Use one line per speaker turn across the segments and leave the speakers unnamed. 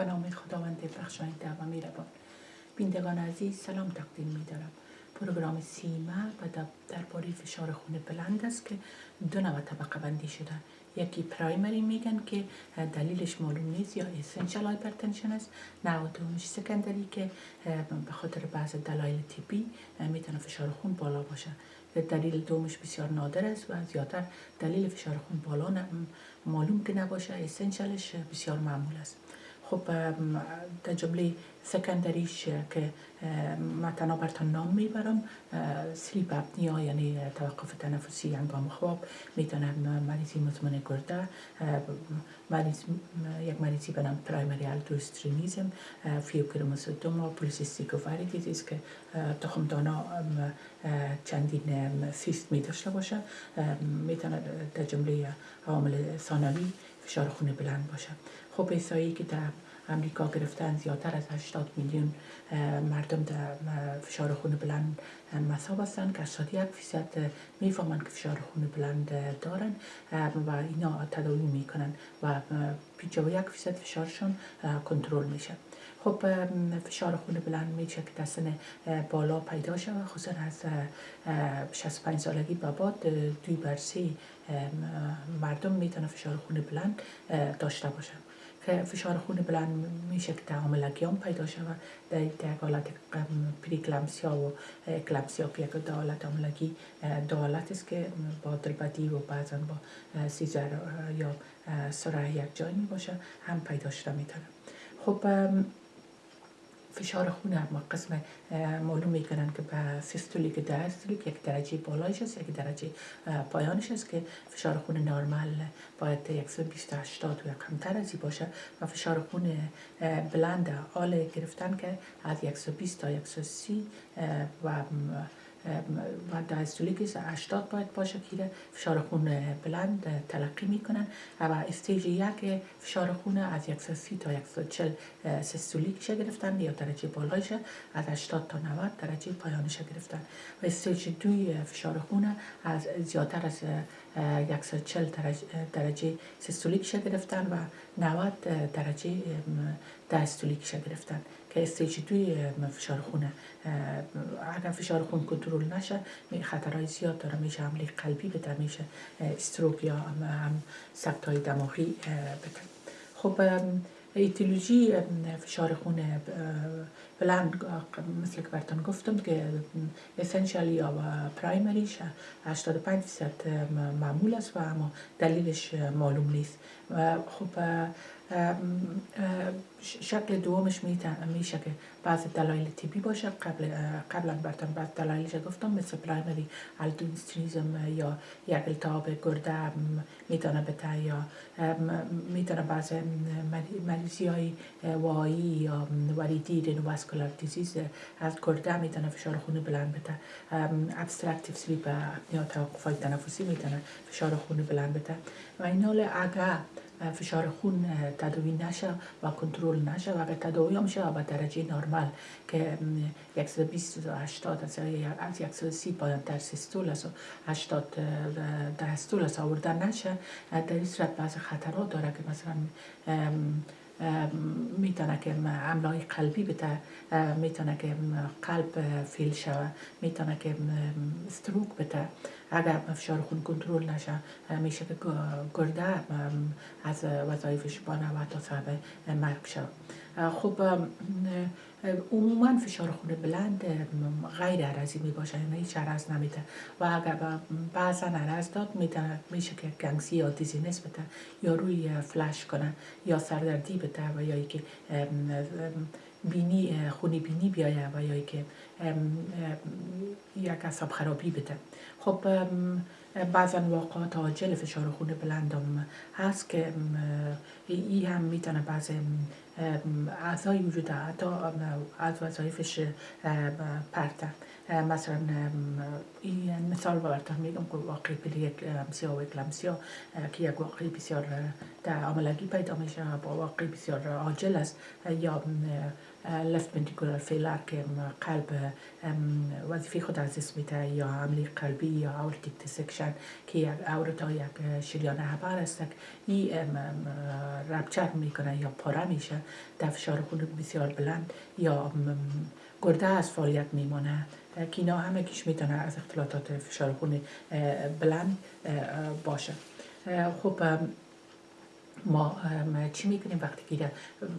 به نام خداوند بخشاینده و مهربان بینندگان عزیز سلام تقدیم می دارم program سیما و درباره فشار خون بلند است که دو نوع طبقه بندی شده. یکی primary میگن که دلیلش معلوم نیست یا essential hypertension است. نوع دومش secondary که به خاطر بعض دلایل طبی می‌تونه فشار خون بالا باشه. دلیل دومش بسیار نادر است و زیادتر دلیل فشار خون بالا معلوم که نباشه اسنشالش بسیار معمول است. خب در جمله سکندریش که ما تنها برتان نام می‌برم سلیپ اپنیا یعنی توقف تنفسی انگام خواب. می‌تونه مریضی مزمن گرده مریض یک مریضی به نام پرایمری الدوسترینیزم فیوکرموسوتوما پولیسیستیک اووری دیزیز که تخم دانا چندین سیست می داشته باشه. می‌تونه در جمله عامل ثانوی فشار خون بلند باشه خب ایسایی که در امریکا گرفتن زیادتر از 80 میلیون مردم در فشار خون بلند مصاب هستند که 81 فیصد می‌فهمند که فشار خون بلند دارن و اینا تداوی می‌کنن و 51 فیصد فشارشون کنترل میشه. خب فشار خون بلند میشه که در بالا پیدا شود خصوصا از 65 سالگی به بعد دوی بر مردم می‌تونه فشار خون بلند داشته باشه. که فشار خون بلند میشه که تعامل هم پیدا شود. در یک حالت پریکلمسیا و کلمسیا که یک دالت عاملگی دالت است که با دلبدی و بعضا با سیزر یا سرعه یک جای می باشه هم پیدا شده می‌تونه. خب فشار خون دو قسم معلوم می‌کنن که به systolic diastolic یک درجه بالایش است یک درجه پایانش است که فشار خون نرمال باید 120 80 و کمتر ازی باشه و فشار خون بلند آل گرفتن که از 120 تا 130 و و diastolic 80 باید باشه که فشار خون بلند تلقی می‌کنن. و stage یک فشار خون از 130 تا 140 systolic گرفتن یا درجه بالایش از 80 تا 90 درجه پایانش گرفتن. و stage دوی فشار خون از زیادتر از 140 درجه systolic گرفتن و 90 درجه diastolic گرفتن که stage دوی فشار خونه اگر فشار خون کنترل نشه خطرهای زیاد داره. میشه حمله قلبی بده میشه stroke یا هم سکت های دماغی بده. خب ایتیولوژی فشار خون بلند مثل که براتون گفتم که اسنشال یا پرایمریش 85 درصد معمول است و اما دلیلش معلوم نیست. خب شکل دومش میشه که بعض دلایل تیپی باشه. قبل قبلا براتون بعض دلایلش گفتم؟ مثل پرایمری aldosteronism یا یک التهاب گرده می‌تونه بده یا می‌تونه بعض مریضی های وعایی یا وریدی renovascular disease از گرده می‌تونه فشار خون بلند بده. obstructive sleep یا توقف های تنفسی می‌تونه فشار خون بلند بده. و این حال اگر فشار خون تداوی نشه و کنترل نشه و اگر تداوی هم شه به درجه نرمال که 120 تا 80 از از 130 پایان در سیستول است و 80 در استول است آوردن نشه. در این صورت بعض خطرات داره که مثلا می‌تونه که عملای قلبی بده می‌تونه که قلب فیل شوه می‌تونه که استروک بده اگر فشار خون کنترل نشه میشه که گرده از وظایفش بانه و تا سبب مرگ شد خب عموما فشار خون بلند غیر عرضی می باشه یعنی هیچ عرض نمیده. و اگر بعضا عرض داد میشه که گنگسی یا دیزینس بده یا روی فلش کنه یا سردردی بده و یا که بینی خونی بینی بیایه و یا که یک اصاب خرابی بده. خب بعضا واقعات عاجل فشار خون بلندم هست که ای هم می‌تونه بعض اعضای وجود حتی از وظایفش پرتن مثلا این مثال براتون میگم که واقعی پلی اکلمسیا و اکلمسیا که یک واقعی بسیار در عملگی پیدا میشه با واقعی بسیار عاجل است. یا لفت ventricular فیلر که قلب وظیفه خود از اسم میده یا عملی قلبی یا اورتیک دیسکشن که یک اورتا یک شریان عبر است. این رپچر می‌کنه یا پاره میشه. در فشار خون بسیار بلند یا گرده از فعالیت میمانه که اینا همه کش می‌تونه از اختلاطات فشار خون بلند باشه. خب ما چی می‌کنیم وقتی که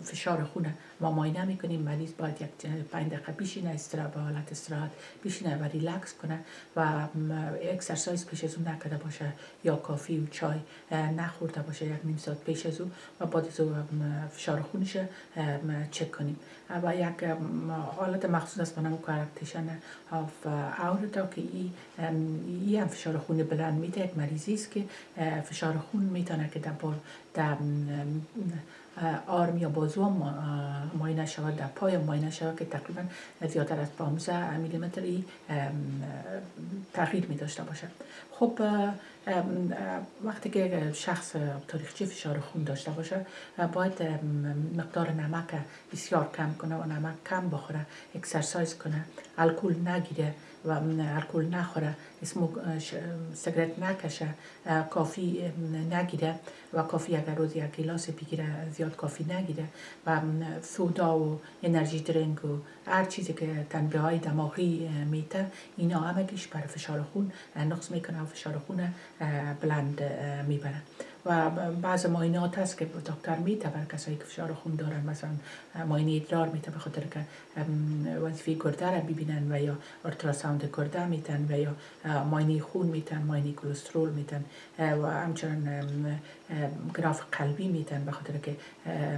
فشار خون ما ماینه می‌کنیم مریض باید یک پنج دقیقه بیشینه استرا به حالت استراحت بشینه و ریلکس کنه و exercise پیش از اون نکرده باشه. یا coffee و چای نخورده باشه یک نیم ساعت پیش از اون و بعد از فشار خونش چک کنیم. و یک حالت مخصوص است به نام coarctation of aorta که ای ای هم فشار خون بلند میده. یک مریضی است که فشار خون می‌تونه که در arm یا بازو ماینه شود در پای ماینه شود که تقریبا زیادتر از 15 میلیمتری تغییر می داشته باشه. خب وقتی که شخص تاریخچه فشار خون داشته باشه باید مقدار نمک بسیار کم کنه و نمک کم بخوره اکسرسایز کنه الکل نگیره. و الکل نخوره سگرت نکشه کافی نگیره و کافی اگر روزی یک گلاس بگیره زیاد کافی نگیره و سودا و energy drink و هر چیزی که تنبیه های دماغی میته اینا همه بر فشار خون نقص می‌کنه و فشار خون بلند می‌بره. و بعض معاینات هست که دکتر میته بر کسایی که فشار خون دارن مثلا معاینه ادرار میته به خاطر که وظیفه گرده را ببینن و یا ultrasound گرده میتن و یا معاینه خون میتن معاینه کلسترول میتن و همچنان گراف قلبی میتن به خاطر که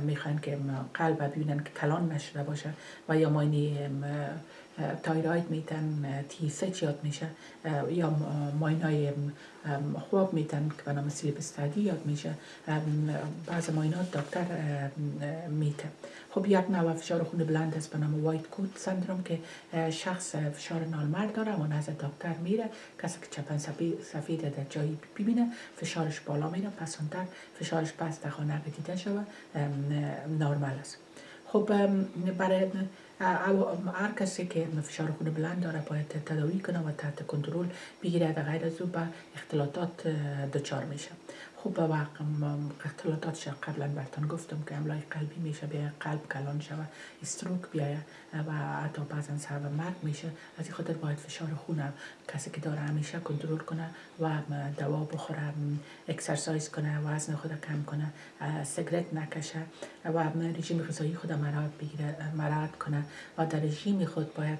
می‌خوان که قلب ببینن که کلان نشده باشه و یا معاینه thyroid میتن تی یاد میشه یا معاینه خواب میتن که به نام sleep study یاد میشه بعض معاینات دکتر میته خب یک نوع فشار خون بلند است به نام white coat syndrome که شخص فشار نالمرد داره و نزد دکتر میره کسی که چپن سفید در جایی ببینه فشارش بالا میره پسانتر فشارش پس در خانه دیده شود نارمل است. خب برای هر کسی که فشار خون بلند داره باید تداوی کنه و تحت کنترل بگیره و غیر از او به اختلاطات دچار میشه. خوب به اختلاطاتش قبلا برتان گفتم که املای قلبی میشه به قلب کلان شود. استروک بیایه و حتی بعضا سبب مرگ میشه. از این خاطر باید فشار خون کسی که داره همیشه کنترل کنه و دوا بخوره اکسرسایز کنه وزن خود کم کنه سگرت نکشه و رژیم غذایی خود مراد بگیره مراد کنه. و در رژیم خود باید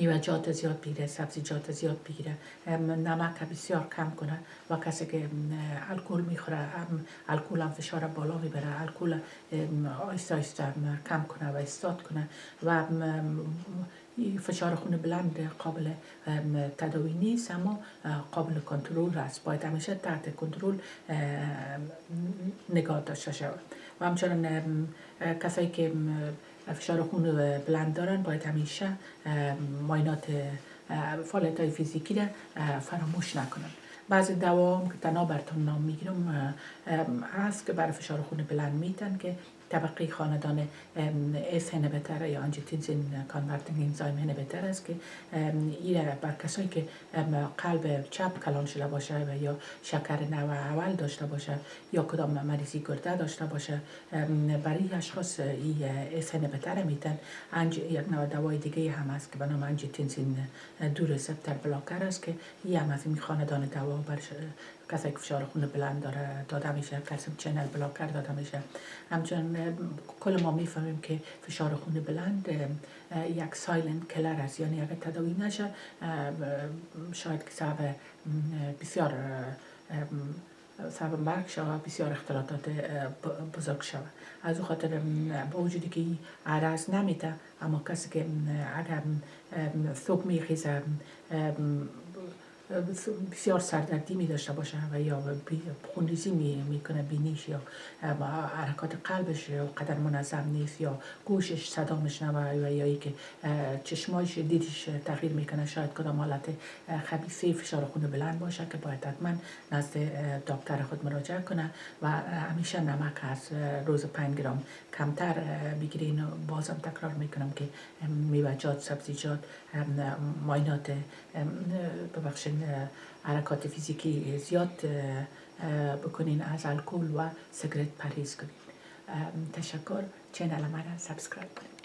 میوجات زیاد بگیره سبزیجات زیاد بگیره نمک بسیار کم کنه و کسی که الکل می‌خوره الکل هم فشار بالا می‌بره. الکل آیسته آیسته کم کنه و استاد کنه و فشار خون بلند قابل تداوی نیست. اما قابل کنترل است باید همیشه تحت کنترل نگاه داشته شود. و همچنان کسایی که فشار خون بلند دارن باید همیشه ماینات فعالیت های فیزیکی را فراموش نکنن. بعضی دوا که تنها براتون نام می‌گیرم هست که برای فشار خون بلند میتن که طبقه خاندان ACE inhibitor یا angiotensin converting enzyme inhibitor است که این بر کسایی که قلب چپ کلان شده باشه و یا شکر نوع اول داشته باشه یا کدام مریضی گرده داشته باشه برای اشخاص این ACE inhibitor میتن. انج یک نوع دوای دیگه هم هست که به نام angiotensin دو receptor blocker است که این هم از این خاندان دوا بر کسی که فشار خون بلند داره داده میشه calcium channel blocker داده میشه. همچنین کل ما می‌فهمیم که فشار خون بلند یک silent killer است یعنی اگر تداوی نشه شاید که سبب بسیار سبب مرگ شود بسیار اختلاطات بزرگ شود. از او خاطر با وجودی که عرض نمیده اما کسی که اگر ثوب میخیزه بسیار سردردی می داشته باشه و یا خونریزی می می‌کنه بینیش یا حرکات قلبش قدر منظم نیست یا گوشش صدا میشنوه و یا ای که چشمایش دیدش تغییر می‌کنه. شاید کدام حالت خبیثه فشار خون بلند باشه که باید حتما نزد دکتر خود مراجعه کنه و همیشه نمک از روز 5 گرم کمتر بگیرین بازم تکرار می‌کنم که میوجات سبزیجات معاینات ببخشین حرکات فیزیکی زیاد بکنین از الکل و سیگرت پرهیز کنین. تشکر. channel من subscribe کنین.